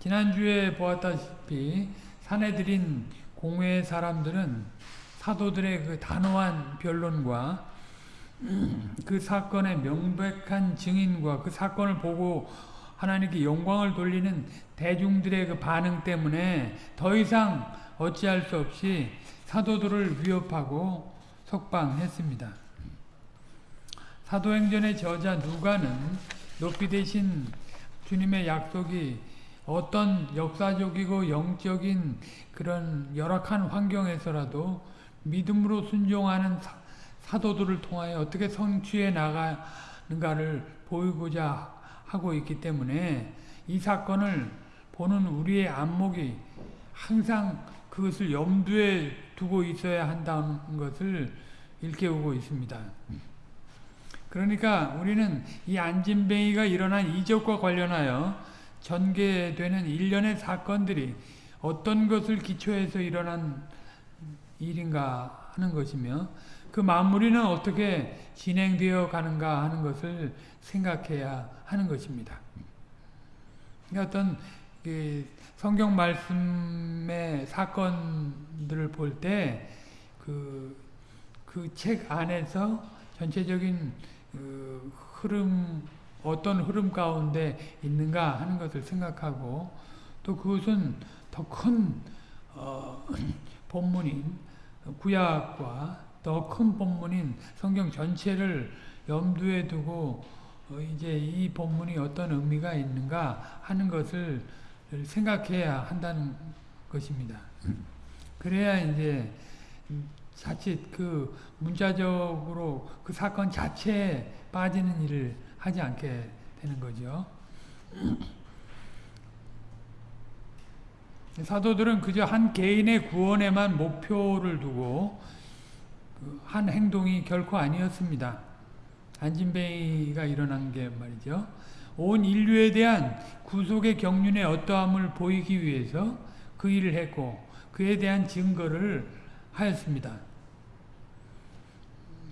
지난주에 보았다시피 사내들인 공회 사람들은 사도들의 그 단호한 변론과 그 사건의 명백한 증인과 그 사건을 보고 하나님께 영광을 돌리는 대중들의 그 반응 때문에 더 이상 어찌할 수 없이 사도들을 위협하고 석방했습니다. 사도행전의 저자 누가는 높이 되신 주님의 약속이 어떤 역사적이고 영적인 그런 열악한 환경에서라도 믿음으로 순종하는 사, 도들을 통하여 어떻게 성취해 나가는가를 보이고자 하고 있기 때문에 이 사건을 보는 우리의 안목이 항상 그것을 염두에 두고 있어야 한다는 것을 일깨우고 있습니다. 그러니까 우리는 이 안진뱅이가 일어난 이적과 관련하여 전개되는 일련의 사건들이 어떤 것을 기초해서 일어난 일인가 하는 것이며 그 마무리는 어떻게 진행되어 가는가 하는 것을 생각해야 하는 것입니다. 그러니까 어떤 그 성경 말씀의 사건들을 볼 때 그 그 책 안에서 전체적인 그 흐름 어떤 흐름 가운데 있는가 하는 것을 생각하고 또 그것은 더큰 어, 본문인 구약과 더 큰 본문인 성경 전체를 염두에 두고 어, 이제 이 본문이 어떤 의미가 있는가 하는 것을 생각해야 한다는 것입니다. 그래야 이제 자칫 그 문자적으로 그 사건 자체에 빠지는 일을 하지 않게 되는 거죠. 사도들은 그저 한 개인의 구원에만 목표를 두고 그한 행동이 결코 아니었습니다. 안진뱅이가 일어난 게 말이죠. 온 인류에 대한 구속의 경륜의 어떠함을 보이기 위해서 그 일을 했고 그에 대한 증거를 하였습니다.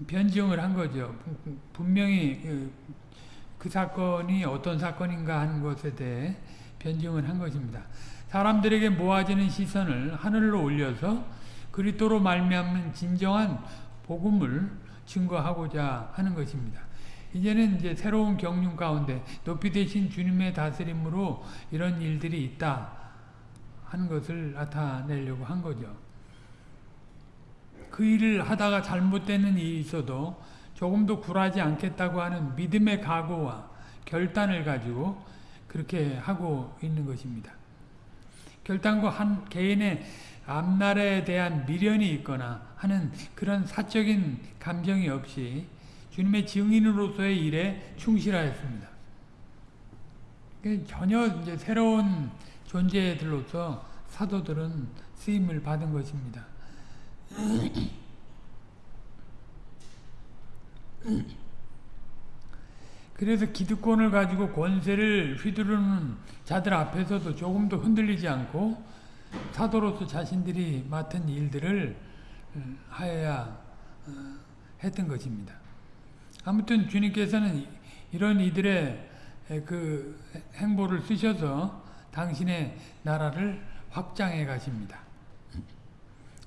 변증을 한 거죠. 분명히 그, 그 사건이 어떤 사건인가 하는 것에 대해 변증을 한 것입니다. 사람들에게 모아지는 시선을 하늘로 올려서 그리스도로 말미암는 진정한 복음을 증거하고자 하는 것입니다. 이제는 이제 새로운 경륜 가운데 높이 되신 주님의 다스림으로 이런 일들이 있다 하는 것을 나타내려고 한 거죠. 그 일을 하다가 잘못되는 일이 있어도 조금도 굴하지 않겠다고 하는 믿음의 각오와 결단을 가지고 그렇게 하고 있는 것입니다. 결단과 한 개인의 앞날에 대한 미련이 있거나 하는 그런 사적인 감정이 없이 주님의 증인으로서의 일에 충실하였습니다. 전혀 이제 새로운 존재들로서 사도들은 쓰임을 받은 것입니다. 그래서 기득권을 가지고 권세를 휘두르는 자들 앞에서도 조금도 흔들리지 않고 사도로서 자신들이 맡은 일들을 음, 하여야 어, 했던 것입니다. 아무튼 주님께서는 이런 이들의 그 행보를 쓰셔서 당신의 나라를 확장해 가십니다.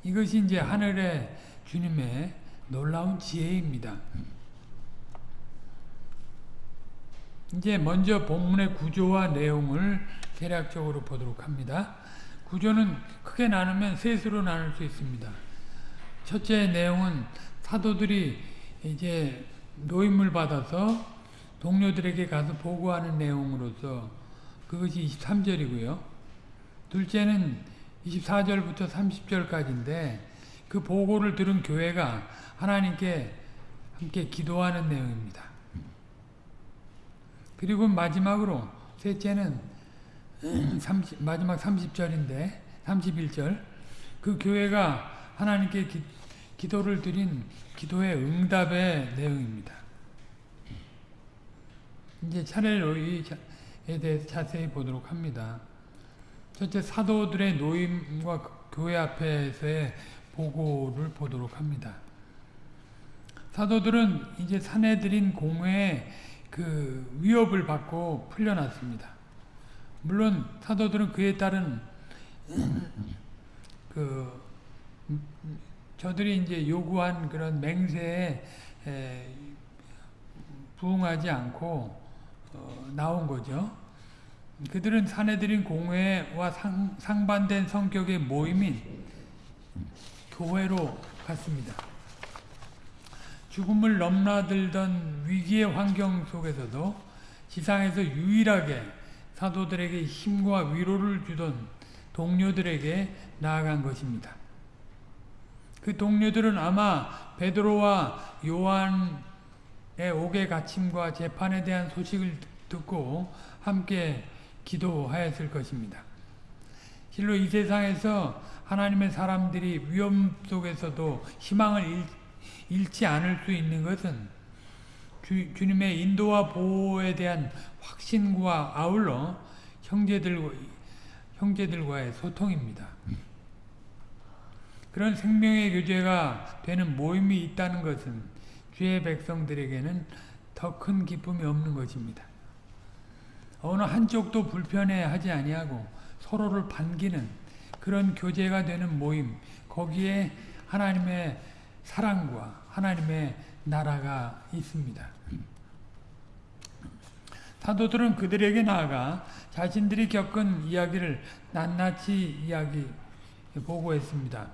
이것이 이제 하늘의 주님의 놀라운 지혜입니다. 이제 먼저 본문의 구조와 내용을 대략적으로 보도록 합니다. 구조는 크게 나누면 셋으로 나눌 수 있습니다. 첫째 내용은 사도들이 이제 노임을 받아서 동료들에게 가서 보고하는 내용으로서 그것이 23절이고요. 둘째는 24절부터 30절까지인데 그 보고를 들은 교회가 하나님께 함께 기도하는 내용입니다. 그리고 마지막으로 셋째는 30, 마지막 30절인데 31절 그 교회가 하나님께 기, 기도를 드린 기도의 응답의 내용입니다. 이제 차례로 이에 대해서 자세히 보도록 합니다. 첫째 사도들의 노임과 교회 앞에서의 보고를 보도록 합니다. 사도들은 이제 사내들인 공회에 그 위협을 받고 풀려났습니다. 물론 사도들은 그에 따른 그 저들이 이제 요구한 그런 맹세에 부응하지 않고 어, 나온 거죠. 그들은 사내들인 공회와 상, 상반된 성격의 모임인 교회로 갔습니다. 죽음을 넘나들던 위기의 환경 속에서도 지상에서 유일하게 사도들에게 힘과 위로를 주던 동료들에게 나아간 것입니다. 그 동료들은 아마 베드로와 요한의 옥에 갇힘과 재판에 대한 소식을 듣고 함께 기도하였을 것입니다. 실로 이 세상에서 하나님의 사람들이 위험 속에서도 희망을 잃지 않을 수 있는 것은 주, 주님의 인도와 보호에 대한 확신과 아울러 형제들, 형제들과의 소통입니다. 그런 생명의 교제가 되는 모임이 있다는 것은 주의 백성들에게는 더 큰 기쁨이 없는 것입니다. 어느 한쪽도 불편해하지 아니하고 서로를 반기는 그런 교제가 되는 모임 거기에 하나님의 사랑과 하나님의 나라가 있습니다. 사도들은 그들에게 나아가 자신들이 겪은 이야기를 낱낱이 이야기 보고했습니다.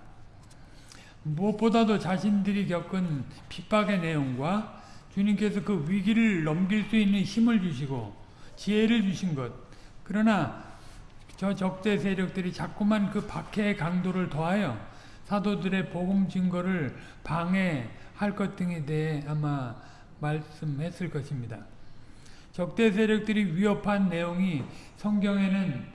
무엇보다도 자신들이 겪은 핍박의 내용과 주님께서 그 위기를 넘길 수 있는 힘을 주시고 지혜를 주신 것 그러나 저 적대 세력들이 자꾸만 그 박해의 강도를 더하여 사도들의 복음 증거를 방해 할 것 등에 대해 아마 말씀했을 것입니다. 적대 세력들이 위협한 내용이 성경에는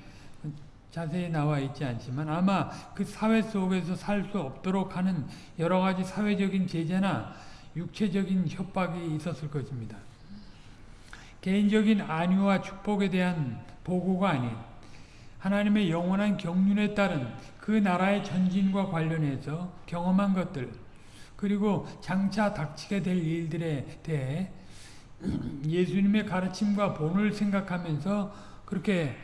자세히 나와 있지 않지만 아마 그 사회 속에서 살 수 없도록 하는 여러 가지 사회적인 제재나 육체적인 협박이 있었을 것입니다. 개인적인 안위와 축복에 대한 보고가 아닌 하나님의 영원한 경륜에 따른 그 나라의 전진과 관련해서 경험한 것들 그리고 장차 닥치게 될 일들에 대해 예수님의 가르침과 본을 생각하면서 그렇게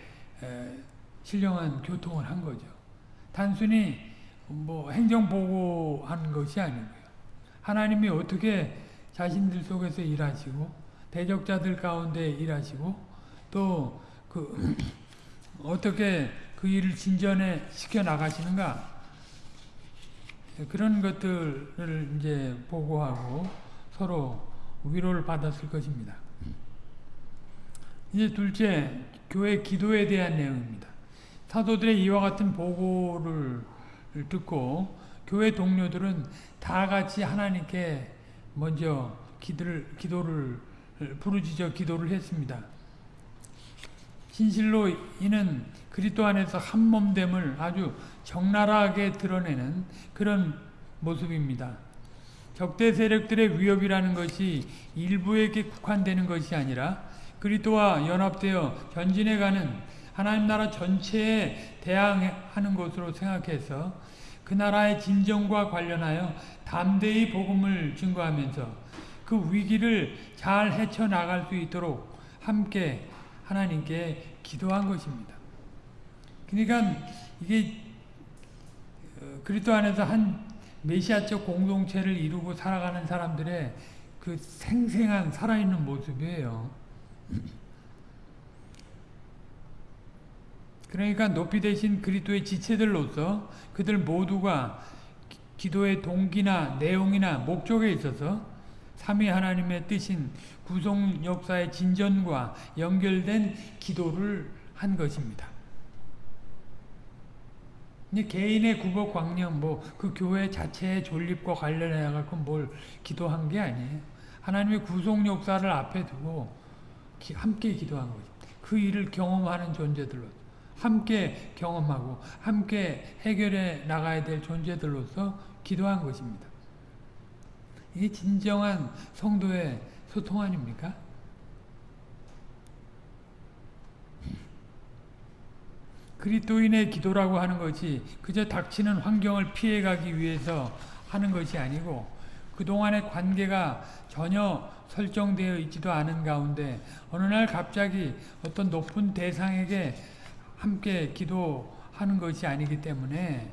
신령한 교통을 한 거죠. 단순히 뭐 행정보고한 것이 아니고요. 하나님이 어떻게 자신들 속에서 일하시고 대적자들 가운데 일하시고 또 그 어떻게 그 일을 진전에 시켜 나가시는가 그런 것들을 이제 보고하고 서로 위로를 받았을 것입니다. 이제 둘째 교회 기도에 대한 내용입니다. 사도들의 이와 같은 보고를 듣고 교회 동료들은 다 같이 하나님께 먼저 기도를, 기도를 부르짖어 기도를 했습니다. 진실로 이는 그리스도 안에서 한 몸됨을 아주 적나라하게 드러내는 그런 모습입니다. 적대 세력들의 위협이라는 것이 일부에게 국한되는 것이 아니라 그리스도와 연합되어 전진해가는 하나님 나라 전체에 대항하는 것으로 생각해서 그 나라의 진정과 관련하여 담대히 복음을 증거하면서 그 위기를 잘 헤쳐나갈 수 있도록 함께 하나님께 기도한 것입니다. 그러니까 이게 어, 그리스도 안에서 한 메시아적 공동체를 이루고 살아가는 사람들의 그 생생한 살아있는 모습이에요. 그러니까 높이 되신 그리스도의 지체들로서 그들 모두가 기도의 동기나 내용이나 목적에 있어서 삼위 하나님의 뜻인 구속 역사의 진전과 연결된 기도를 한 것입니다. 개인의 구복 광령 뭐 그 교회 자체의 존립과 관련해 갖고 뭘 기도한 게 아니에요. 하나님의 구속 역사를 앞에 두고 기, 함께 기도한 거죠. 그 일을 경험하는 존재들로 함께 경험하고 함께 해결해 나가야 될 존재들로서 기도한 것입니다. 이게 진정한 성도의 소통 아닙니까? 그리스도인의 기도라고 하는 것이 그저 닥치는 환경을 피해가기 위해서 하는 것이 아니고 그동안의 관계가 전혀 설정되어 있지도 않은 가운데 어느 날 갑자기 어떤 높은 대상에게 함께 기도하는 것이 아니기 때문에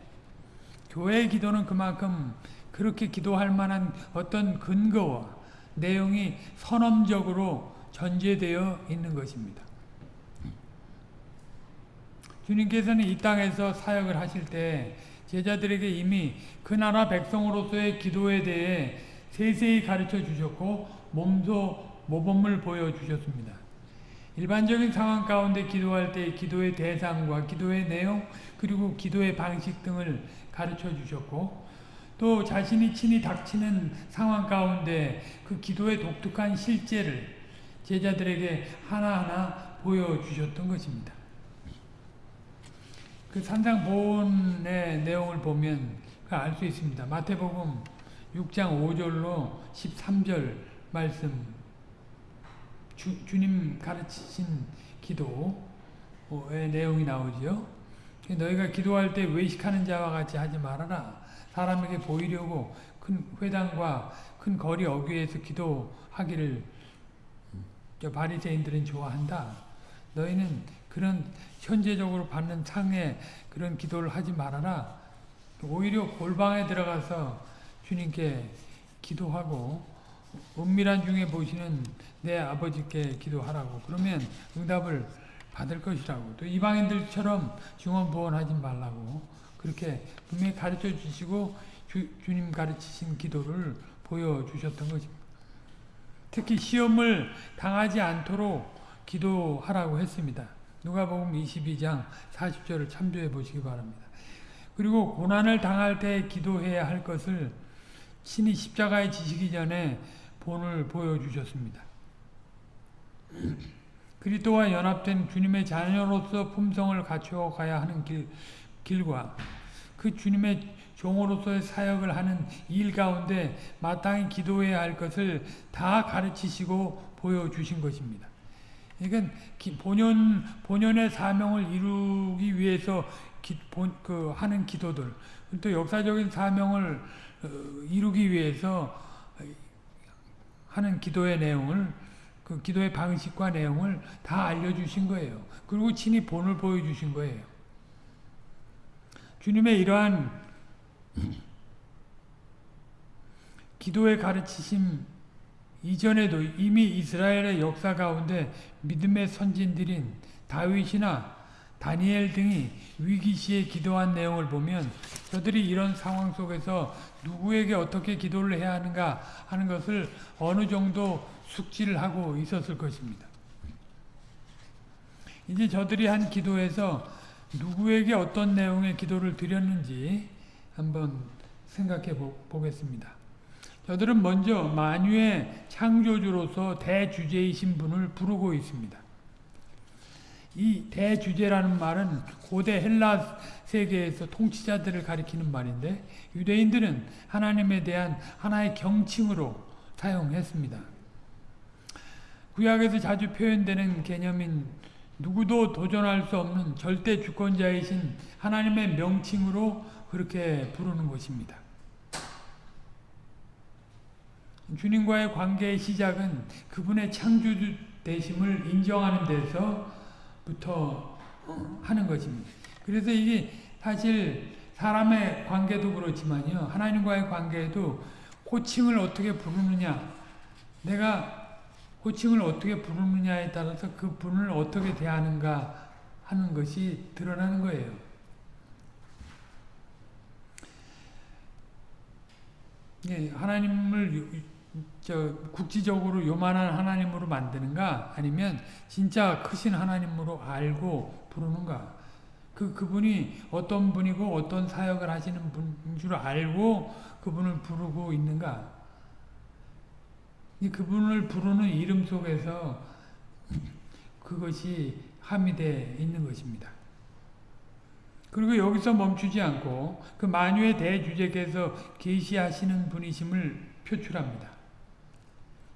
교회의 기도는 그만큼 그렇게 기도할 만한 어떤 근거와 내용이 선언적으로 전제되어 있는 것입니다. 주님께서는 이 땅에서 사역을 하실 때 제자들에게 이미 그 나라 백성으로서의 기도에 대해 세세히 가르쳐 주셨고 몸소 모범을 보여주셨습니다. 일반적인 상황 가운데 기도할 때 기도의 대상과 기도의 내용 그리고 기도의 방식 등을 가르쳐 주셨고 또 자신이 친히 닥치는 상황 가운데 그 기도의 독특한 실제를 제자들에게 하나하나 보여주셨던 것입니다. 그 산상보훈의 내용을 보면 알 수 있습니다. 마태복음 6장 5절로 13절 말씀 주, 주님 가르치신 기도의 내용이 나오죠. 너희가 기도할 때 외식하는 자와 같이 하지 말아라. 사람에게 보이려고 큰 회당과 큰 거리 어귀에서 기도하기를 바리새인들은 좋아한다. 너희는 그런 현재적으로 받는 상에 그런 기도를 하지 말아라. 오히려 골방에 들어가서 주님께 기도하고 은밀한 중에 보시는 내 아버지께 기도하라고 그러면 응답을 받을 것이라고 또 이방인들처럼 중언부언하지 말라고 그렇게 분명히 가르쳐 주시고 주, 주님 가르치신 기도를 보여주셨던 것입니다. 특히 시험을 당하지 않도록 기도하라고 했습니다. 누가복음 22장 40절을 참조해 보시기 바랍니다. 그리고 고난을 당할 때 기도해야 할 것을 신이 십자가에 지시기 전에 본을 보여주셨습니다. 그리스도와 연합된 주님의 자녀로서 품성을 갖추어 가야 하는 길, 길과 그 주님의 종으로서의 사역을 하는 일 가운데 마땅히 기도해야 할 것을 다 가르치시고 보여주신 것입니다. 그러니까 본연 본연의 사명을 이루기 위해서 기, 본, 그 하는 기도들 또 역사적인 사명을 어, 이루기 위해서 하는 기도의 내용을 그 기도의 방식과 내용을 다 알려주신 거예요. 그리고 친히 본을 보여주신 거예요. 주님의 이러한 기도의 가르치심 이전에도 이미 이스라엘의 역사 가운데 믿음의 선진들인 다윗이나 다니엘 등이 위기시에 기도한 내용을 보면 저들이 이런 상황 속에서 누구에게 어떻게 기도를 해야 하는가 하는 것을 어느 정도 숙지를 하고 있었을 것입니다. 이제 저들이 한 기도에서 누구에게 어떤 내용의 기도를 드렸는지 한번 생각해 보겠습니다. 저들은 먼저 만유의 창조주로서 대주제이신 분을 부르고 있습니다. 이 대주제라는 말은 고대 헬라 세계에서 통치자들을 가리키는 말인데 유대인들은 하나님에 대한 하나의 경칭으로 사용했습니다. 구약에서 자주 표현되는 개념인 누구도 도전할 수 없는 절대 주권자이신 하나님의 명칭으로 그렇게 부르는 것입니다. 주님과의 관계의 시작은 그분의 창조주 되심을 인정하는 데서부터 하는 것입니다. 그래서 이게 사실 사람의 관계도 그렇지만요. 하나님과의 관계에도 호칭을 어떻게 부르느냐 내가 호칭을 어떻게 부르느냐에 따라서 그 분을 어떻게 대하는가 하는 것이 드러나는 거예요. 예, 하나님을 저 국지적으로 요만한 하나님으로 만드는가 아니면 진짜 크신 하나님으로 알고 부르는가 그 그분이 어떤 분이고 어떤 사역을 하시는 분인 줄 알고 그분을 부르고 있는가 그분을 부르는 이름 속에서 그것이 함의되어 있는 것입니다. 그리고 여기서 멈추지 않고 그 만유의 대주제께서 계시하시는 분이심을 표출합니다.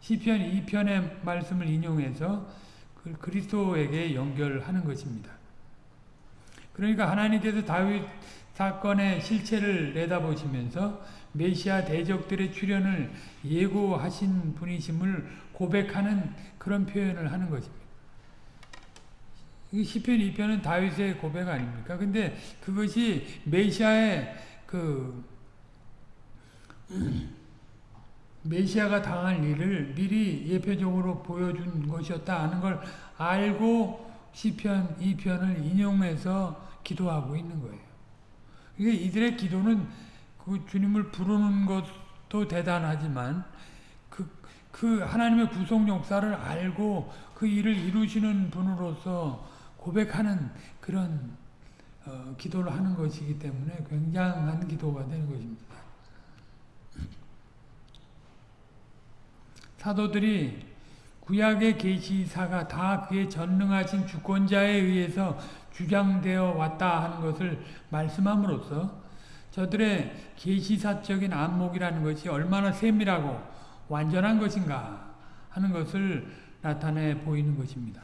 시편 2편의 말씀을 인용해서 그 그리스도에게 연결하는 것입니다. 그러니까 하나님께서 다윗 사건의 실체를 내다보시면서 메시아 대적들의 출현을 예고하신 분이심을 고백하는 그런 표현을 하는 것입니다. 시편 2편은 다윗의 고백 아닙니까? 근데 그것이 메시아의 그 메시아가 당할 일을 미리 예표적으로 보여준 것이었다 하는 걸 알고 시편 2편을 인용해서 기도하고 있는 거예요. 이게 이들의 기도는 그 주님을 부르는 것도 대단하지만 그, 그 하나님의 구속 역사를 알고 그 일을 이루시는 분으로서 고백하는 그런 어, 기도를 하는 것이기 때문에 굉장한 기도가 되는 것입니다. 사도들이 구약의 계시사가 다 그의 전능하신 주권자에 의해서 주장되어 왔다 하는 것을 말씀함으로써 저들의 계시사적인 안목이라는 것이 얼마나 세밀하고 완전한 것인가 하는 것을 나타내 보이는 것입니다.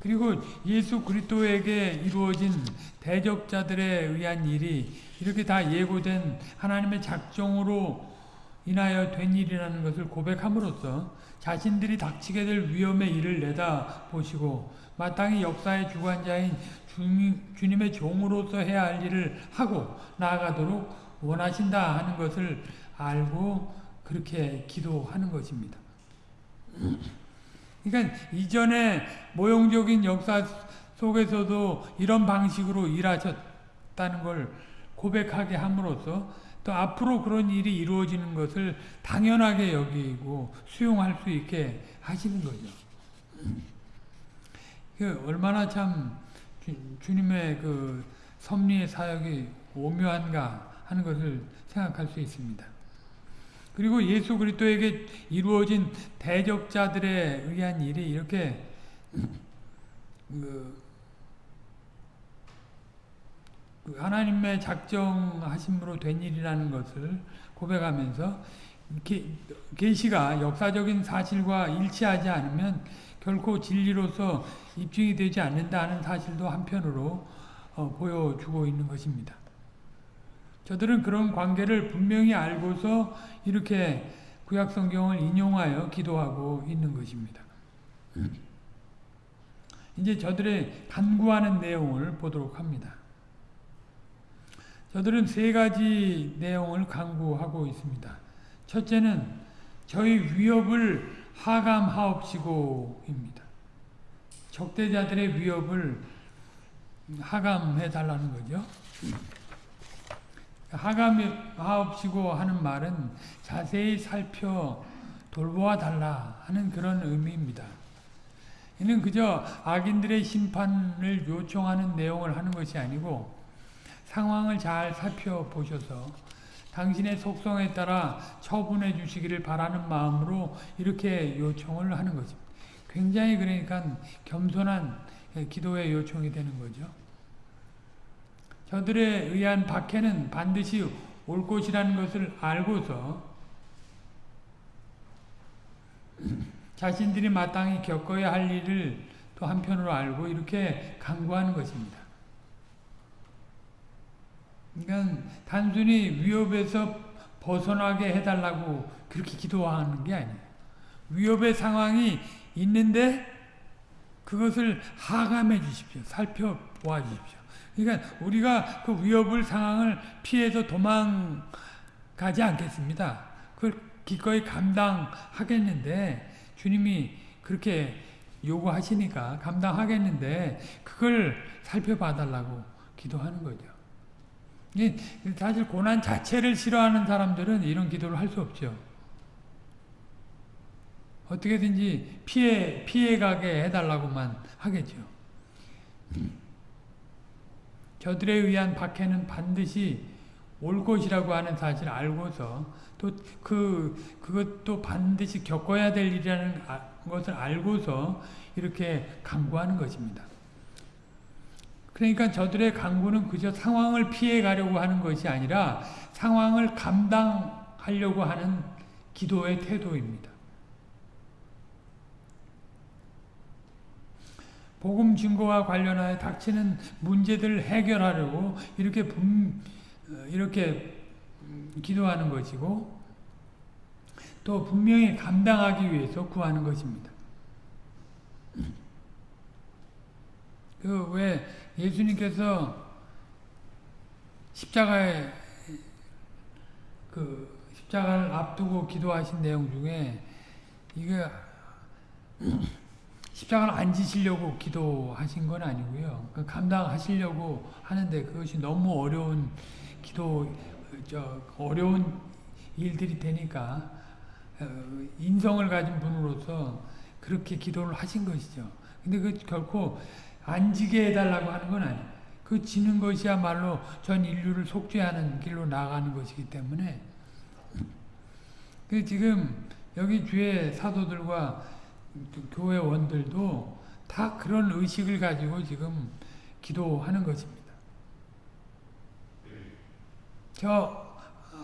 그리고 예수 그리스도에게 이루어진 대적자들에 의한 일이 이렇게 다 예고된 하나님의 작정으로 인하여 된 일이라는 것을 고백함으로써 자신들이 닥치게 될 위험의 일을 내다보시고 마땅히 역사의 주관자인 주님, 주님 의 종으로서 해야 할 일을 하고 나아가도록 원하신다 하는 것을 알고 그렇게 기도하는 것입니다. 그러니까 이전에 모형적인 역사 속에서도 이런 방식으로 일하셨다는 걸 고백하게 함으로써 또 앞으로 그런 일이 이루어지는 것을 당연하게 여기고 수용할 수 있게 하시는 거죠. 그 얼마나 참 주, 님의그 섭리의 사역이 오묘한가 하는 것을 생각할 수 있습니다. 그리고 예수 그리스도에게 이루어진 대적자들에 의한 일이 이렇게 그, 그 하나님의 작정하심으로 된 일이라는 것을 고백하면서 계시가 역사적인 사실과 일치하지 않으면 결코 진리로서 입증이 되지 않는다는 사실도 한편으로 어, 보여주고 있는 것입니다. 저들은 그런 관계를 분명히 알고서 이렇게 구약성경을 인용하여 기도하고 있는 것입니다. 이제 저들의 간구하는 내용을 보도록 합니다. 저들은 세 가지 내용을 강구하고 있습니다. 첫째는 저희 위협을 하감하옵시고입니다. 적대자들의 위협을 하감해 달라는 거죠. 하감하옵시고 하는 말은 자세히 살펴 돌보아 달라 하는 그런 의미입니다. 이는 그저 악인들의 심판을 요청하는 내용을 하는 것이 아니고 상황을 잘 살펴보셔서 당신의 속성에 따라 처분해 주시기를 바라는 마음으로 이렇게 요청을 하는 것입니다. 굉장히 그러니까 겸손한 기도의 요청이 되는 거죠. 저들에 의한 박해는 반드시 올 것이라는 것을 알고서 자신들이 마땅히 겪어야 할 일을 또 한편으로 알고 이렇게 강구하는 것입니다. 그러니까 단순히 위협에서 벗어나게 해달라고 그렇게 기도하는 게 아니에요. 위협의 상황이 있는데 그것을 하감해 주십시오. 살펴보아 주십시오. 그러니까 우리가 그 위협을 상황을 피해서 도망가지 않겠습니다. 그걸 기꺼이 감당하겠는데 주님이 그렇게 요구하시니까 감당하겠는데 그걸 살펴봐 달라고 기도하는 거죠. 사실 고난 자체를 싫어하는 사람들은 이런 기도를 할 수 없죠. 어떻게든지 피해 피해가게 해달라고만 하겠죠. 저들에 의한 박해는 반드시 올 것이라고 하는 사실을 알고서 또 그 그것도 반드시 겪어야 될 일이라는 아, 것을 알고서 이렇게 강구하는 것입니다. 그러니까 저들의 강구는 그저 상황을 피해 가려고 하는 것이 아니라 상황을 감당하려고 하는 기도의 태도입니다. 복음 증거와 관련하여 닥치는 문제들을 해결하려고 이렇게 분, 이렇게 기도하는 것이고 또 분명히 감당하기 위해서 구하는 것입니다. 그왜 예수님께서 십자가에 그 십자가를 앞두고 기도하신 내용 중에 이게 십자가를 안 지시려고 기도하신 건 아니고요. 그 감당하시려고 하는데 그것이 너무 어려운 기도, 저, 어려운 일들이 되니까, 어, 인성을 가진 분으로서 그렇게 기도를 하신 것이죠. 근데 그 결코 안 지게 해달라고 하는 건 아니에요. 그 지는 것이야말로 전 인류를 속죄하는 길로 나가는 것이기 때문에, 그 지금 여기 주의 사도들과 교회원들도 다 그런 의식을 가지고 지금 기도하는 것입니다. 저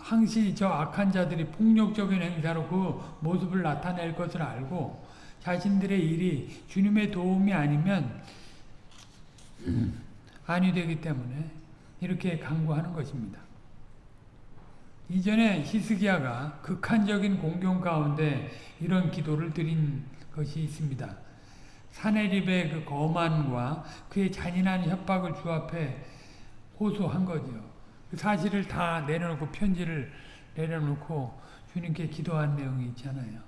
항시 저 악한 자들이 폭력적인 행사로 그 모습을 나타낼 것을 알고 자신들의 일이 주님의 도움이 아니면 아니 되기 때문에 이렇게 강구하는 것입니다. 이전에 히스기야가 극한적인 공경 가운데 이런 기도를 드린 것이 있습니다. 사내립의 그 거만과 그의 잔인한 협박을 주 앞에 호소한 거죠. 그 사실을 다 내려놓고 편지를 내려놓고 주님께 기도한 내용이 있잖아요.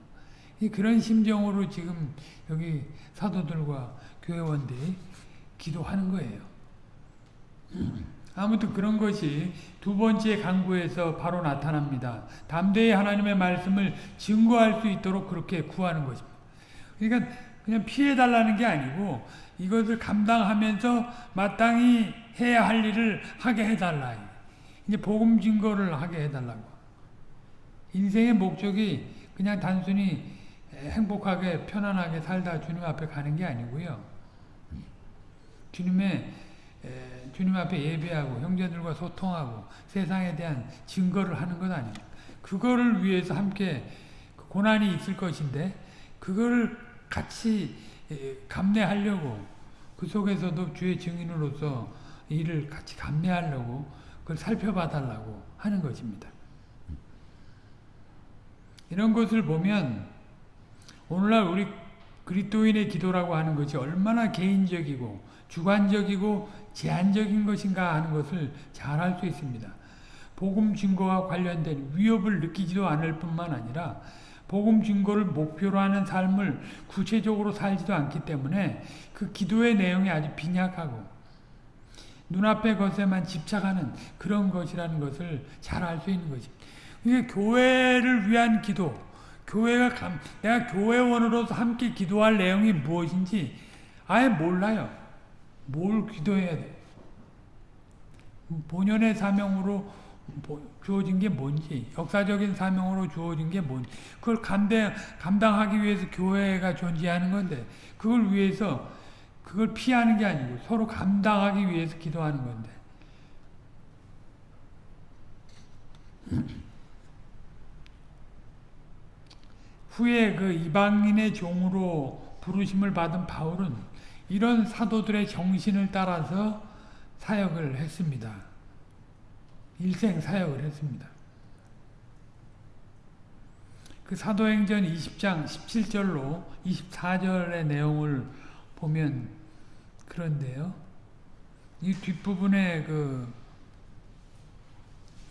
그런 심정으로 지금 여기 사도들과 교회원들이 기도하는 거예요. 아무튼 그런 것이 두 번째 강구에서 바로 나타납니다. 담대히 하나님의 말씀을 증거할 수 있도록 그렇게 구하는 것입니다. 그러니까 그냥 피해달라는 게 아니고 이것을 감당하면서 마땅히 해야 할 일을 하게 해달라. 이제 복음 증거를 하게 해달라고. 인생의 목적이 그냥 단순히 행복하게 편안하게 살다 주님 앞에 가는 게 아니고요. 주님의 주님 앞에 예배하고 형제들과 소통하고 세상에 대한 증거를 하는 것 아닙니까? 그거를 위해서 함께 고난이 있을 것인데 그거를 같이 감내하려고 그 속에서도 주의 증인으로서 일을 같이 감내하려고 그걸 살펴봐 달라고 하는 것입니다. 이런 것을 보면 오늘날 우리 그리스도인의 기도라고 하는 것이 얼마나 개인적이고 주관적이고 제한적인 것인가 하는 것을 잘 알 수 있습니다. 복음 증거와 관련된 위협을 느끼지도 않을 뿐만 아니라 복음 증거를 목표로 하는 삶을 구체적으로 살지도 않기 때문에 그 기도의 내용이 아주 빈약하고 눈앞의 것에만 집착하는 그런 것이라는 것을 잘 알 수 있는 것입니다. 이게 교회를 위한 기도, 교회가 감, 내가 교회원으로서 함께 기도할 내용이 무엇인지 아예 몰라요. 뭘 기도해야 돼? 본연의 사명으로 주어진 게 뭔지, 역사적인 사명으로 주어진 게 뭔지, 그걸 감당, 감당하기 위해서 교회가 존재하는 건데, 그걸 위해서, 그걸 피하는 게 아니고 서로 감당하기 위해서 기도하는 건데. 후에 그 이방인의 종으로 부르심을 받은 바울은 이런 사도들의 정신을 따라서 사역을 했습니다. 일생 사역을 했습니다. 그 사도행전 20장 17절로 24절의 내용을 보면 그런데요. 이 뒷부분에 그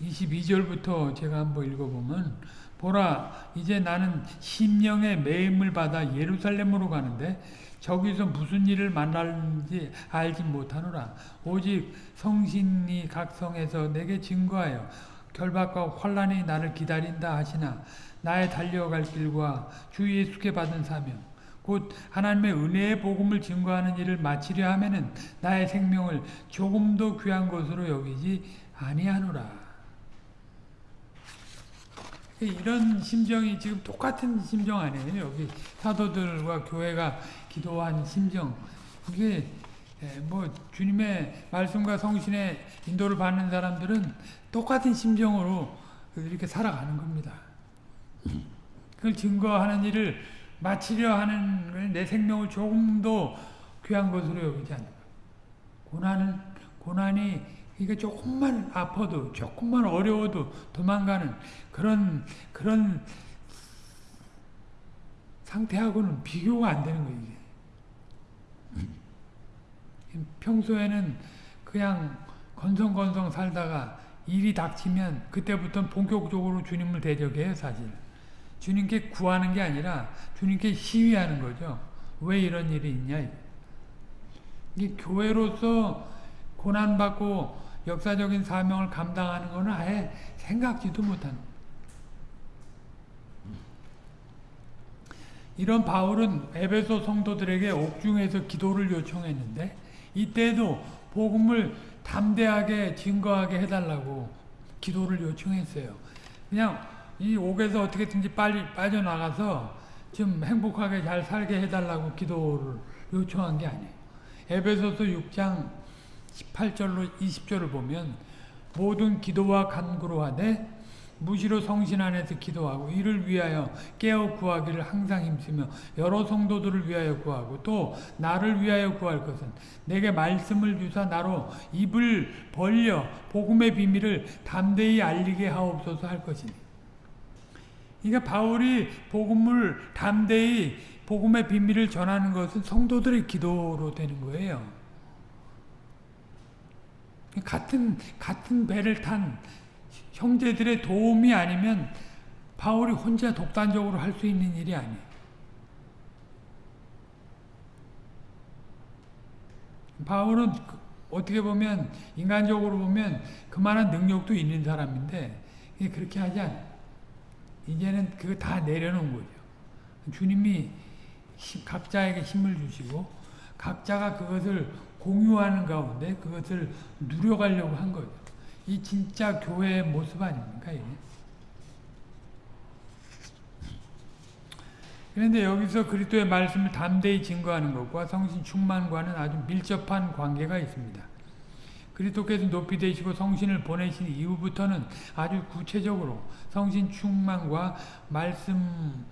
22절부터 제가 한번 읽어보면 보라 이제 나는 심령의 매임을 받아 예루살렘으로 가는데 저기서 무슨 일을 만날지 알지 못하노라. 오직 성신이 각성해서 내게 증거하여 결박과 환란이 나를 기다린다 하시나 나의 달려갈 길과 주 예수께 받은 사명 곧 하나님의 은혜의 복음을 증거하는 일을 마치려 하면은 나의 생명을 조금도 귀한 것으로 여기지 아니하노라. 이런 심정이 지금 똑같은 심정 아니에요. 여기 사도들과 교회가 기도한 심정. 이게 뭐 주님의 말씀과 성신의 인도를 받는 사람들은 똑같은 심정으로 이렇게 살아가는 겁니다. 그걸 증거하는 일을 마치려 하는 내 생명을 조금도 귀한 것으로 여기지 않는 고난은 고난이 이게 조금만 아파도 조금만 어려워도 도망가는 그런 그런 상태하고는 비교가 안 되는 거예요. 평소에는 그냥 건성건성 살다가 일이 닥치면 그때부터 본격적으로 주님을 대적해요 사실. 주님께 구하는 게 아니라 주님께 시위하는 거죠. 왜 이런 일이 있냐. 이 교회로서 고난받고 역사적인 사명을 감당하는 것은 아예 생각지도 못한 이런 바울은 에베소 성도들에게 옥중에서 기도를 요청했는데 이때도 복음을 담대하게 증거하게 해달라고 기도를 요청했어요. 그냥 이 옥에서 어떻게든지 빨리 빠져나가서 좀 행복하게 잘 살게 해달라고 기도를 요청한 게 아니에요. 에베소서 6장 18절로 20절을 보면 모든 기도와 간구로 하되 무시로 성신 안에서 기도하고 이를 위하여 깨어 구하기를 항상 힘쓰며 여러 성도들을 위하여 구하고 또 나를 위하여 구할 것은 내게 말씀을 주사 나로 입을 벌려 복음의 비밀을 담대히 알리게 하옵소서 할 것이니 그러니까 바울이 복음을 담대히 복음의 비밀을 전하는 것은 성도들의 기도로 되는 거예요. 같은 같은 배를 탄 형제들의 도움이 아니면 바울이 혼자 독단적으로 할 수 있는 일이 아니에요. 바울은 어떻게 보면 인간적으로 보면 그만한 능력도 있는 사람인데 그렇게 하지 않아요. 이제는 그거 다 내려놓은 거죠. 주님이 각자에게 힘을 주시고 각자가 그것을 공유하는 가운데 그것을 누려가려고 한 거죠. 이 진짜 교회의 모습 아닙니까? 이게? 그런데 여기서 그리스도의 말씀을 담대히 증거하는 것과 성신 충만과는 아주 밀접한 관계가 있습니다. 그리스도께서 높이 되시고 성신을 보내신 이후부터는 아주 구체적으로 성신 충만과 말씀은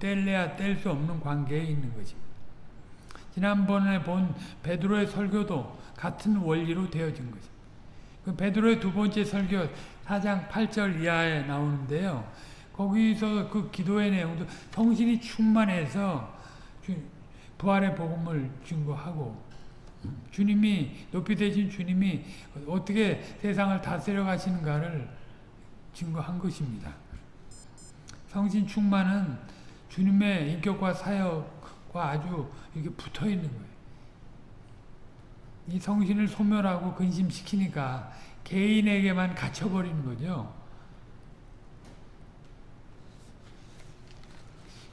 뗄래야 뗄 수 없는 관계에 있는 것입니다. 지난번에 본 베드로의 설교도 같은 원리로 되어진 것입니다. 그 베드로의 두 번째 설교 4장 8절 이하에 나오는데요. 거기서 그 기도의 내용도 성신이 충만해서 부활의 복음을 증거하고 주님이 높이 되신 주님이 어떻게 세상을 다스려 가시는가를 증거한 것입니다. 성신 충만은 주님의 인격과 사역과 아주 이게 붙어 있는 거예요. 이 성신을 소멸하고 근심시키니까 개인에게만 갇혀버리는 거죠.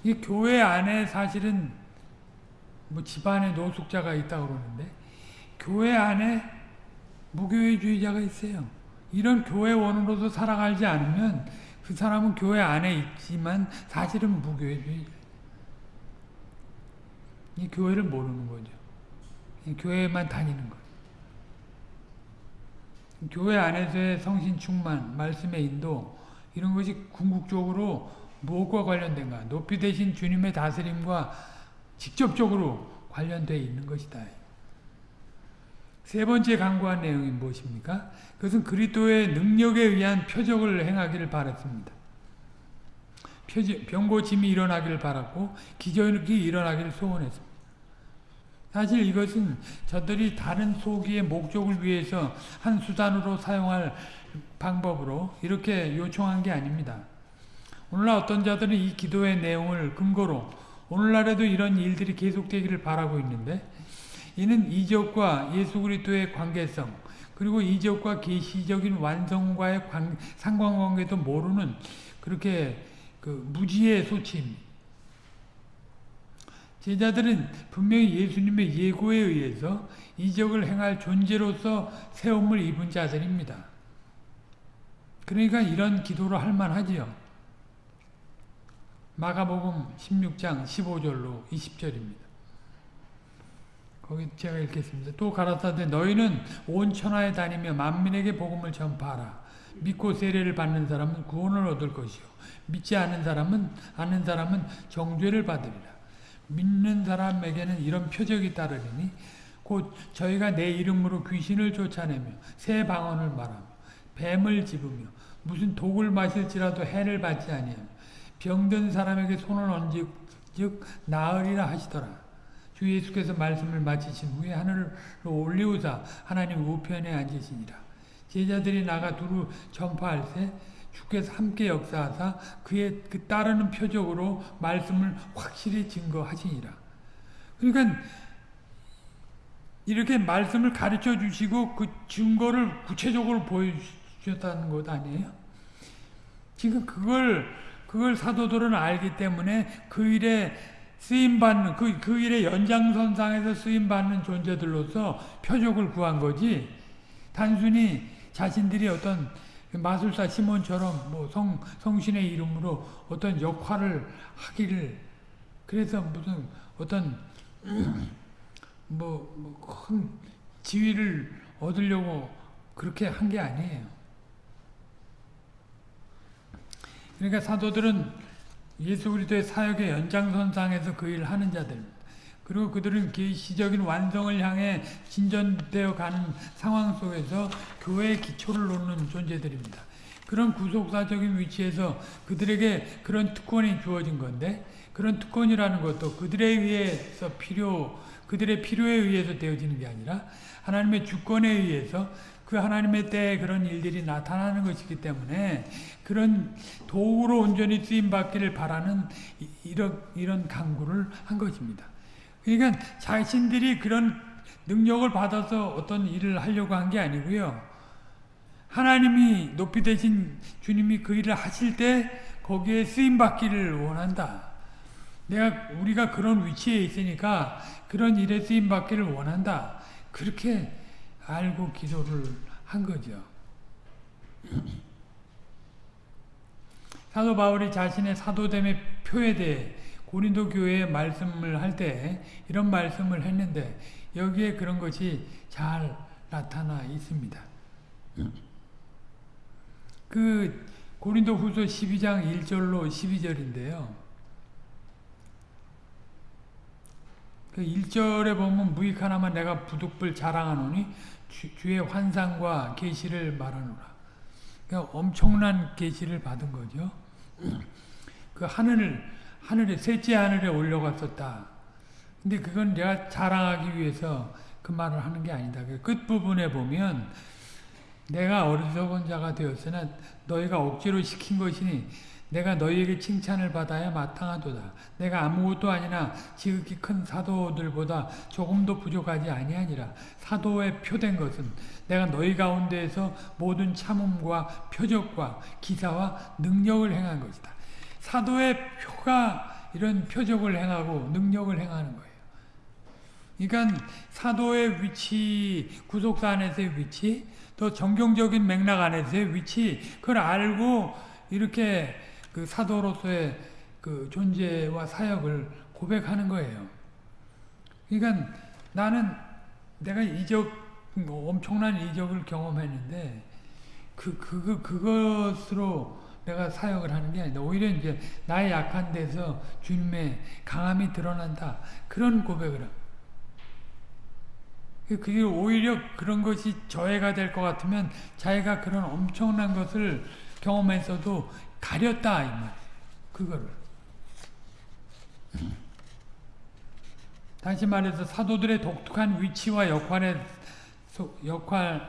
이 교회 안에 사실은 뭐 집안에 노숙자가 있다고 그러는데 교회 안에 무교회주의자가 있어요. 이런 교회원으로서 살아가지 않으면 그 사람은 교회 안에 있지만 사실은 무교회주의자. 이 교회를 모르는 거죠. 교회만 다니는 거예요. 교회 안에서의 성신 충만, 말씀의 인도 이런 것이 궁극적으로 무엇과 관련된가? 높이 되신 주님의 다스림과 직접적으로 관련되어 있는 것이다. 세 번째 강구한 내용이 무엇입니까? 그것은 그리스도의 능력에 의한 표적을 행하기를 바랐습니다. 병고침이 일어나기를 바랐고 기적이 일어나기를 소원했습니다. 사실 이것은 저들이 다른 소기의 목적을 위해서 한 수단으로 사용할 방법으로 이렇게 요청한 게 아닙니다. 오늘날 어떤 자들은 이 기도의 내용을 근거로 오늘날에도 이런 일들이 계속되기를 바라고 있는데 이는 이적과 예수 그리스도의 관계성 그리고 이적과 계시적인 완성과의 관, 상관관계도 모르는 그렇게 그 무지의 소치입니다. 제자들은 분명히 예수님의 예고에 의해서 이적을 행할 존재로서 세움을 입은 자들입니다. 그러니까 이런 기도를 할 만하지요. 마가복음 16장 15절로 20절입니다. 거기 제가 읽겠습니다. 또 가라사대 너희는 온 천하에 다니며 만민에게 복음을 전파하라. 믿고 세례를 받는 사람은 구원을 얻을 것이요 믿지 않는 사람은 아는 사람은 정죄를 받으리라. 믿는 사람에게는 이런 표적이 따르리니 곧 저희가 내 이름으로 귀신을 쫓아내며 새 방언을 말하며 뱀을 집으며 무슨 독을 마실지라도 해를 받지 아니하며 병든 사람에게 손을 얹즉 나으리라 하시더라. 주 예수께서 말씀을 마치신 후에 하늘로 올리우사 하나님 우편에 앉으시니라. 제자들이 나가 두루 전파할 때 주께서 함께 역사하사 그의 그 따르는 표적으로 말씀을 확실히 증거하시니라. 그러니까 이렇게 말씀을 가르쳐 주시고 그 증거를 구체적으로 보여주셨다는 것 아니에요? 지금 그걸 그걸 사도들은 알기 때문에 그 일에 쓰임받는 그, 그 일의 연장선상에서 쓰임받는 존재들로서 표적을 구한 거지 단순히 자신들이 어떤 마술사 시몬처럼 뭐 성, 성신의 이름으로 어떤 역할을 하기를 그래서 무슨 어떤 뭐큰 뭐 지위를 얻으려고 그렇게 한 게 아니에요. 그러니까 사도들은 예수 그리스도의 사역의 연장선상에서 그 일을 하는 자들입니다. 그리고 그들은 계시적인 완성을 향해 진전되어 가는 상황 속에서 교회의 기초를 놓는 존재들입니다. 그런 구속사적인 위치에서 그들에게 그런 특권이 주어진 건데 그런 특권이라는 것도 그들에 의해서 필요 그들의 필요에 의해서 되어지는 게 아니라 하나님의 주권에 의해서 그 하나님의 때에 그런 일들이 나타나는 것이기 때문에 그런 도구로 온전히 쓰임 받기를 바라는 이런 이런 강구를 한 것입니다. 그러니까 자신들이 그런 능력을 받아서 어떤 일을 하려고 한 게 아니고요. 하나님이 높이 되신 주님이 그 일을 하실 때 거기에 쓰임 받기를 원한다. 내가 우리가 그런 위치에 있으니까 그런 일에 쓰임 받기를 원한다. 그렇게 알고 기도를 한 거죠. 사도 바울이 자신의 사도됨의 표에 대해 고린도 교회에 말씀을 할 때 이런 말씀을 했는데 여기에 그런 것이 잘 나타나 있습니다. 그 고린도 후서 12장 1절로 12절인데요. 그 1절에 보면 무익 하나만 내가 부득불 자랑하노니 주, 의 환상과 계시를 말하노라. 그러니까 엄청난 계시를 받은 거죠. 그 하늘 하늘에 셋째 하늘에 올려갔었다. 근데 그건 내가 자랑하기 위해서 그 말을 하는 게 아니다. 그 끝부분에 보면 내가 어리석은 자가 되었으나 너희가 억지로 시킨 것이니 내가 너희에게 칭찬을 받아야 마땅하도다. 내가 아무것도 아니나 지극히 큰 사도들보다 조금도 부족하지 아니하니라. 사도에 표된 것은 내가 너희 가운데에서 모든 참음과 표적과 기사와 능력을 행한 것이다. 사도의 표가 이런 표적을 행하고 능력을 행하는 거예요. 그러니까 사도의 위치, 구속사 안에서의 위치, 또 정경적인 맥락 안에서의 위치, 그걸 알고 이렇게 그 사도로서의 그 존재와 사역을 고백하는 거예요. 그러니까 나는 내가 이적, 뭐 엄청난 이적을 경험했는데, 그, 그, 그것으로 내가 사역을 하는 게 아니다. 오히려 이제 나의 약한 데서 주님의 강함이 드러난다. 그런 고백을 합니다. 그게 오히려 그런 것이 저해가 될 것 같으면 자기가 그런 엄청난 것을 경험했어도 가렸다 이 말. 그거를. 다시 말해서 사도들의 독특한 위치와 역할에 역할에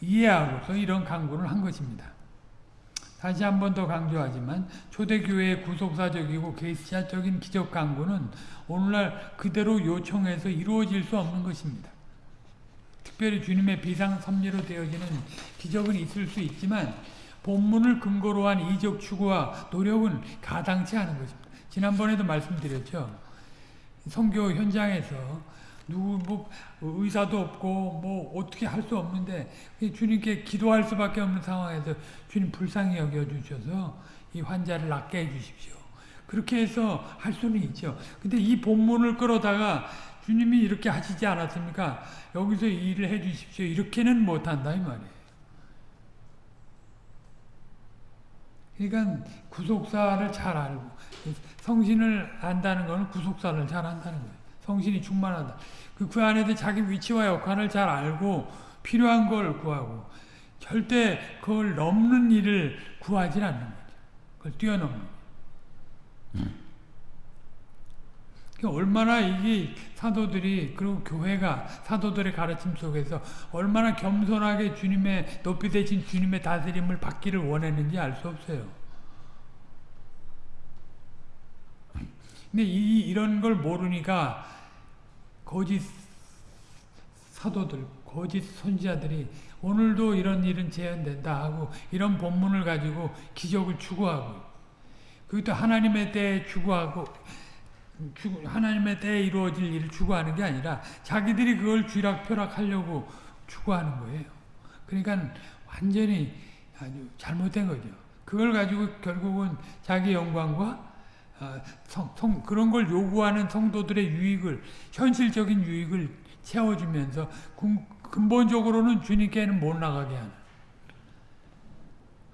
이해하고서 이런 강구를 한 것입니다. 다시 한 번 더 강조하지만 초대교회의 구속사적이고 계시자적인 기적 강구는 오늘날 그대로 요청해서 이루어질 수 없는 것입니다. 특별히 주님의 비상 섭리로 되어지는 기적은 있을 수 있지만 본문을 근거로 한 이적 추구와 노력은 가당치 않은 것입니다. 지난번에도 말씀드렸죠. 성교 현장에서 누구 뭐 의사도 없고 뭐 어떻게 할 수 없는데 주님께 기도할 수밖에 없는 상황에서 주님 불쌍히 여겨 주셔서 이 환자를 낫게 해 주십시오. 그렇게 해서 할 수는 있죠. 근데 이 본문을 끌어다가 주님이 이렇게 하시지 않았습니까? 여기서 일을 해 주십시오. 이렇게는 못 한다 이 말이에요. 그러니까 구속사를 잘 알고 성신을 안다는 것은 구속사를 잘 안다는 거예요. 성신이 충만하다. 그, 그 안에서 자기 위치와 역할을 잘 알고 필요한 걸 구하고 절대 그걸 넘는 일을 구하지 않는 거죠. 그걸 뛰어넘는 음. 그러니까 얼마나 이게 사도들이 그리고 교회가 사도들의 가르침 속에서 얼마나 겸손하게 주님의 높이 되신 주님의 다스림을 받기를 원했는지 알 수 없어요. 근데 이 이런 걸 모르니까 거짓 사도들, 거짓 선지자들이 오늘도 이런 일은 재현된다 하고 이런 본문을 가지고 기적을 추구하고 그것도 하나님의 때에 추구하고 하나님의 때에 이루어질 일을 추구하는 게 아니라 자기들이 그걸 쥐락펴락하려고 추구하는 거예요. 그러니까 완전히 아주 잘못된 거죠. 그걸 가지고 결국은 자기 영광과 어, 성, 성, 그런 걸 요구하는 성도들의 유익을 현실적인 유익을 채워주면서 근본적으로는 주님께는 못 나가게 하는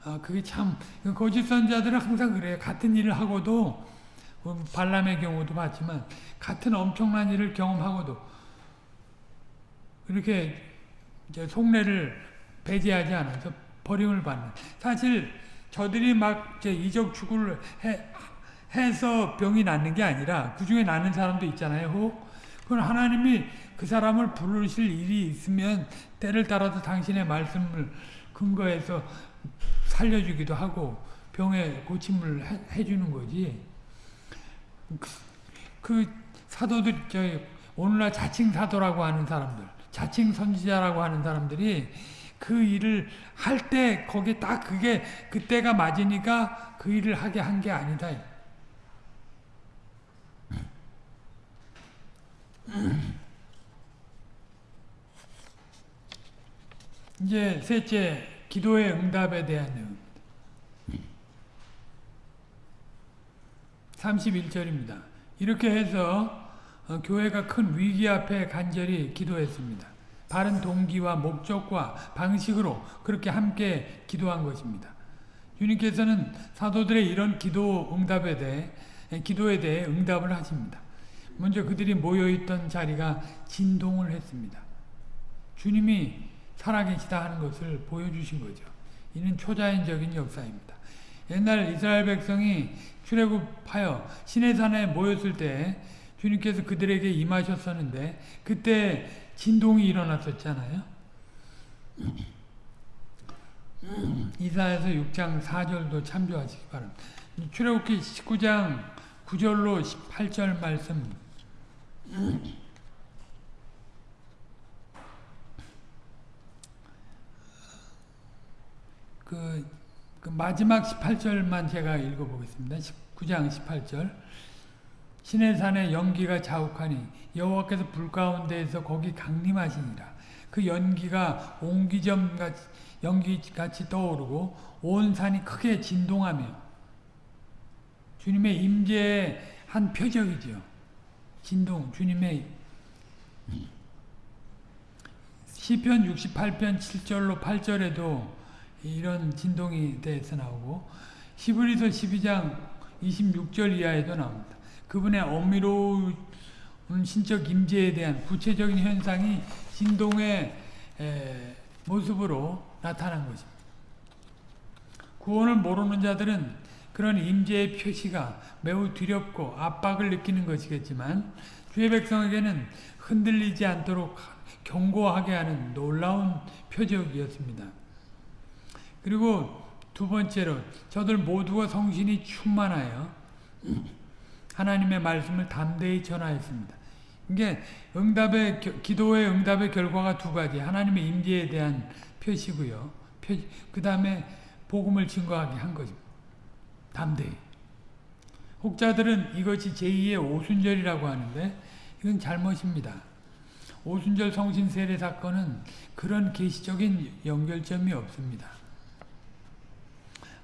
아, 그게 참 거짓 선자들은 항상 그래요. 같은 일을 하고도 뭐 발람의 경우도 봤지만 같은 엄청난 일을 경험하고도 이렇게 속내를 배제하지 않아서 버림을 받는 사실 저들이 막 이적 추구를 해, 해서 병이 낫는 게 아니라 그 중에 낫는 사람도 있잖아요. 혹 그건 하나님이 그 사람을 부르실 일이 있으면 때를 따라서 당신의 말씀을 근거해서 살려주기도 하고 병에 고침을 해, 해주는 거지. 그, 그 사도들 저 오늘날 자칭 사도라고 하는 사람들, 자칭 선지자라고 하는 사람들이 그 일을 할 때 거기 딱 그게 그때가 맞으니까 그 일을 하게 한 게 아니다. 이제 셋째 기도의 응답에 대한 내용 31절입니다. 이렇게 해서 어, 교회가 큰 위기 앞에 간절히 기도했습니다. 바른 동기와 목적과 방식으로 그렇게 함께 기도한 것입니다. 주님께서는 사도들의 이런 기도 응답에 대해 기도에 대해 응답을 하십니다. 먼저 그들이 모여있던 자리가 진동을 했습니다. 주님이 살아계시다 하는 것을 보여주신 거죠. 이는 초자연적인 역사입니다. 옛날 이스라엘 백성이 출애굽하여 시내산에 모였을 때 주님께서 그들에게 임하셨었는데 그때 진동이 일어났었잖아요. 이사에서 6장 4절도 참조하시기 바랍니다. 출애굽기 19장 9절로 18절 말씀 그, 그 마지막 18절만 제가 읽어보겠습니다. 19장 18절 시내산에 연기가 자욱하니 여호와께서 불 가운데에서 거기 강림하시니라. 그 연기가 옹기점 같이 연기같이 떠오르고 온 산이 크게 진동하며 주님의 임재의 한 표적이죠. 진동, 주님의 시편 68편 7절로 8절에도 이런 진동이 대해서 나오고 히브리서 12장 26절 이하에도 나옵니다. 그분의 엄밀로운 신적 임재에 대한 구체적인 현상이 진동의 모습으로 나타난 것입니다. 구원을 모르는 자들은 그런 임재의 표시가 매우 두렵고 압박을 느끼는 것이겠지만 주의 백성에게는 흔들리지 않도록 경고하게 하는 놀라운 표적이었습니다. 그리고 두 번째로 저들 모두가 성신이 충만하여 하나님의 말씀을 담대히 전하였습니다. 이게 응답의 기도의 응답의 결과가 두 가지. 하나님의 임재에 대한 표시고요. 그 다음에 복음을 증거하게 한 거죠. 담대히. 혹자들은 이것이 제2의 오순절이라고 하는데 이건 잘못입니다. 오순절 성신 세례 사건은 그런 계시적인 연결점이 없습니다.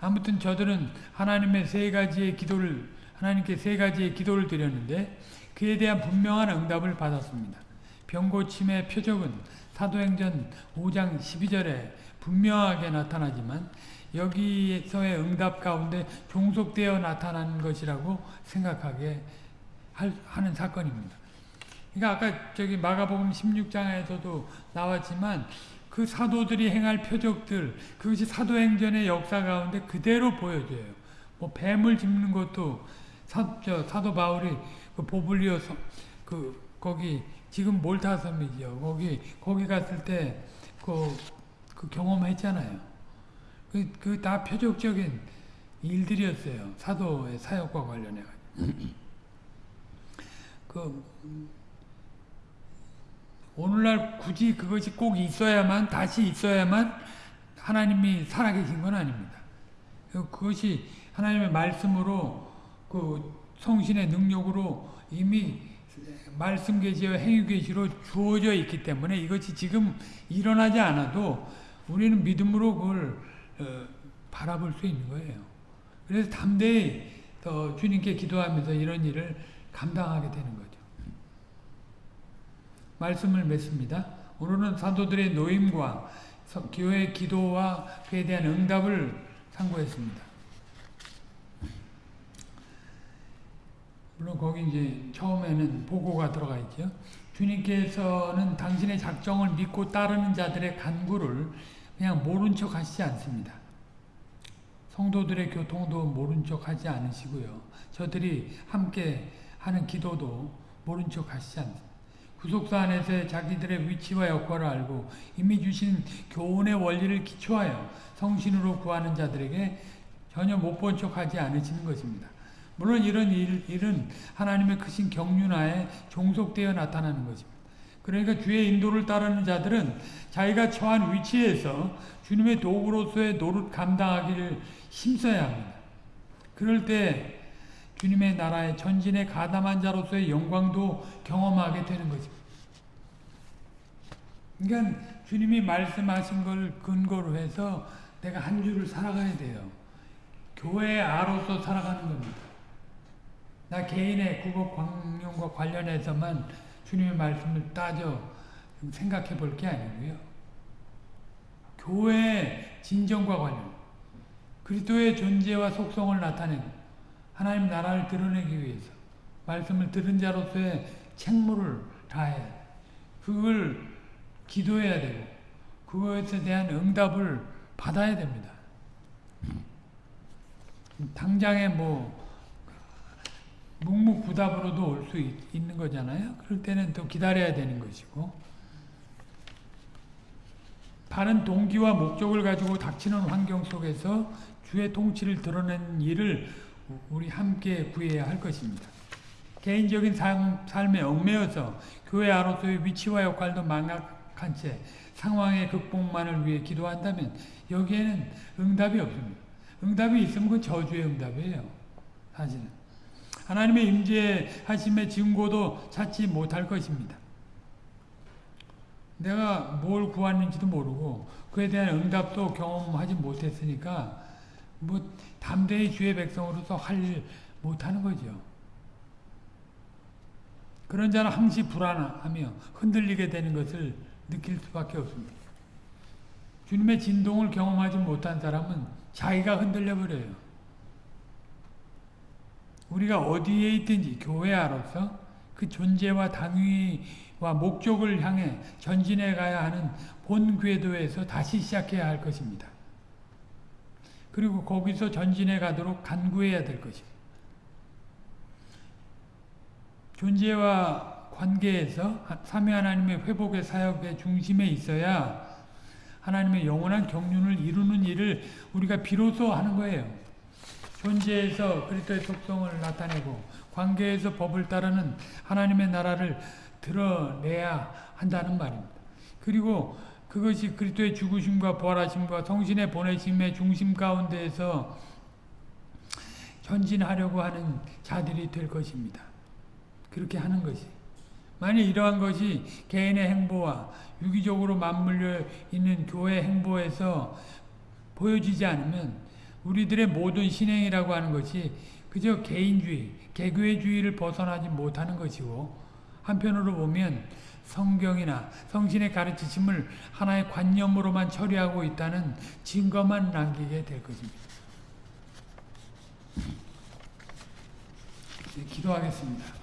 아무튼 저들은 하나님의 세 가지의 기도를 하나님께 세 가지의 기도를 드렸는데 그에 대한 분명한 응답을 받았습니다. 병고침의 표적은 사도행전 5장 12절에 분명하게 나타나지만 여기에서의 응답 가운데 종속되어 나타난 것이라고 생각하게 하는 사건입니다. 그러니까 아까 저기 마가복음 16장에서도 나왔지만 그 사도들이 행할 표적들 그것이 사도행전의 역사 가운데 그대로 보여져요. 뭐 뱀을 짚는 것도 사, 저, 사도 바울이 그 보블리오 섬, 그 거기 지금 몰타 섬이죠. 거기 거기 갔을 때그 그 경험했잖아요. 그 그 다 표적적인 일들이었어요. 사도의 사역과 관련해 가지고. 그 오늘날 굳이 그것이 꼭 있어야만 다시 있어야만 하나님이 살아계신 건 아닙니다. 그것이 하나님의 말씀으로 그 성신의 능력으로 이미 말씀 계시와 행위 계시로 주어져 있기 때문에 이것이 지금 일어나지 않아도 우리는 믿음으로 그걸 어, 바라볼 수 있는 거예요. 그래서 담대히 더 주님께 기도하면서 이런 일을 감당하게 되는 거죠. 말씀을 맺습니다. 오늘은 사도들의 노임과 교회 기도와 그에 대한 응답을 상고했습니다. 물론 거기 이제 처음에는 보고가 들어가 있죠. 주님께서는 당신의 작정을 믿고 따르는 자들의 간구를 그냥 모른 척 하시지 않습니다. 성도들의 교통도 모른 척 하지 않으시고요. 저들이 함께 하는 기도도 모른 척 하시지 않습니다. 구속사 안에서의 자기들의 위치와 역할을 알고 이미 주신 교훈의 원리를 기초하여 성신으로 구하는 자들에게 전혀 못 본 척하지 않으시는 것입니다. 물론 이런 일, 일은 하나님의 크신 경륜하에 종속되어 나타나는 것입니다. 그러니까 주의 인도를 따르는 자들은 자기가 처한 위치에서 주님의 도구로서의 노릇 감당하기를 힘써야 합니다. 그럴 때 주님의 나라의 전진에 가담한 자로서의 영광도 경험하게 되는 것입니다. 그러니까 주님이 말씀하신 걸 근거로 해서 내가 한 주를 살아가야 돼요. 교회의 아로서 살아가는 겁니다. 나 개인의 국어 광용과 관련해서만 주님의 말씀을 따져 생각해 볼 게 아니고요. 교회의 진정과 관련, 그리스도의 존재와 속성을 나타내고 하나님 나라를 드러내기 위해서 말씀을 들은 자로서의 책무를 다해 그걸 기도해야 되고 그것에 대한 응답을 받아야 됩니다. 당장에 뭐 묵묵부답으로도 올 수 있는 거잖아요. 그럴 때는 또 기다려야 되는 것이고 바른 동기와 목적을 가지고 닥치는 환경 속에서 주의 통치를 드러낸 일을 우리 함께 구해야 할 것입니다. 개인적인 삶, 삶에 얽매여서 교회 아로서의 위치와 역할도 망각한 채 상황의 극복만을 위해 기도한다면 여기에는 응답이 없습니다. 응답이 있으면 그 저주의 응답이에요. 사실은. 하나님의 임재하심의 증거도 찾지 못할 것입니다. 내가 뭘 구하는지도 모르고 그에 대한 응답도 경험하지 못했으니까 뭐 담대히 주의 백성으로서 할일 못하는 거죠. 그런 자는 항시 불안하며 흔들리게 되는 것을 느낄 수밖에 없습니다. 주님의 진동을 경험하지 못한 사람은 자기가 흔들려 버려요. 우리가 어디에 있든지 교회 안로서 그 존재와 당위와 목적을 향해 전진해 가야 하는 본 궤도에서 다시 시작해야 할 것입니다. 그리고 거기서 전진해 가도록 간구해야 될 것입니다. 존재와 관계에서 삼위 하나님의 회복의 사역의 중심에 있어야 하나님의 영원한 경륜을 이루는 일을 우리가 비로소 하는 거예요. 존재에서 그리스도의 속성을 나타내고 관계에서 법을 따르는 하나님의 나라를 드러내야 한다는 말입니다. 그리고 그것이 그리스도의 죽으심과 부활하심과 성신의 보내심의 중심 가운데에서 전진하려고 하는 자들이 될 것입니다. 그렇게 하는 것이. 만약 이러한 것이 개인의 행보와 유기적으로 맞물려 있는 교회 행보에서 보여지지 않으면 우리들의 모든 신행이라고 하는 것이 그저 개인주의, 개교회주의를 벗어나지 못하는 것이고 한편으로 보면 성경이나 성신의 가르치심을 하나의 관념으로만 처리하고 있다는 증거만 남기게 될 것입니다. 기도하겠습니다.